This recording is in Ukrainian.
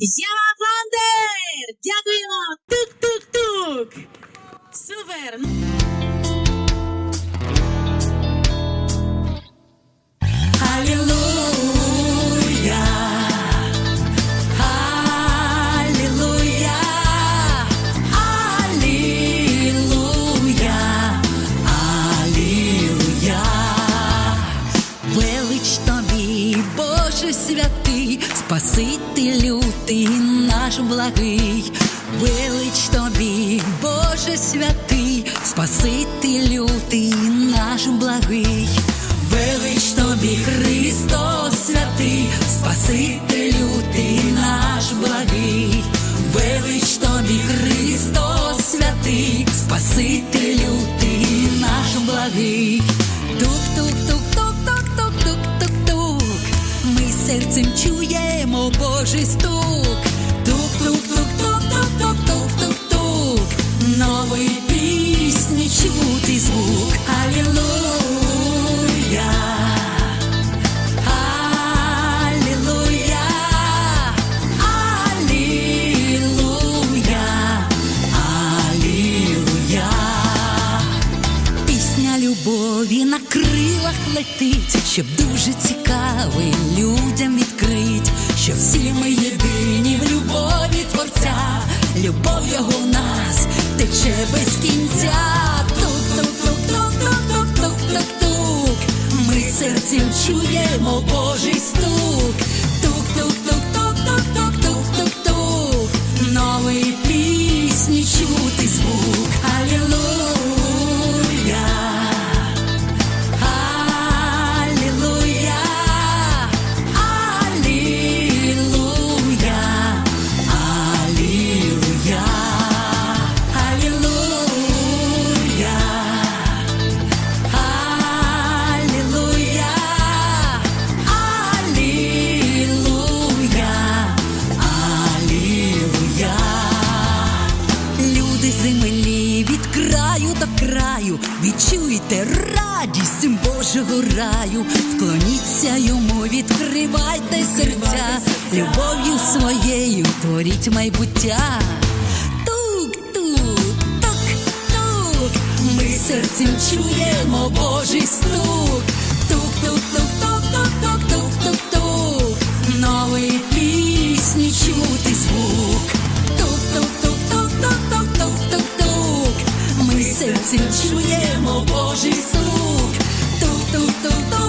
Яма Фандер! Дякуємо! Тук-тук-тук! Супер! Спасителю наш благий, велич тобі, Боже святий, Спасителю ти наш благий, велич тобі, Христос святий, Спасителю ти наш благий, велич тобі, Христос святий, Спасителю ти наш благий. Чуємо Божий стук. Тук-тук-тук-тук-тук-тук-тук-тук. Нової пісні чути звук. Алілуя. Алілуя. Алілуя. Алілуя. Пісня любові на крилах летить, щоб дуже цікавий любов його в нас тече без кінця. Тук-тук-тук-тук-тук-тук-тук-тук. Ми серцем чуємо Божий стук. Тук-тук-тук-тук-тук-тук-тук-тук. Нової Відчуйте радість Божого раю, вклоніться йому, відкривайте серця, любов'ю своєю творіть майбуття. Тук-тук, тук-тук, ми серцем чуємо Божий стук. Тук-тук-тук-тук-тук-тук srdci čuje čujemo Boží zvuk. Tu, tu, tu, tu.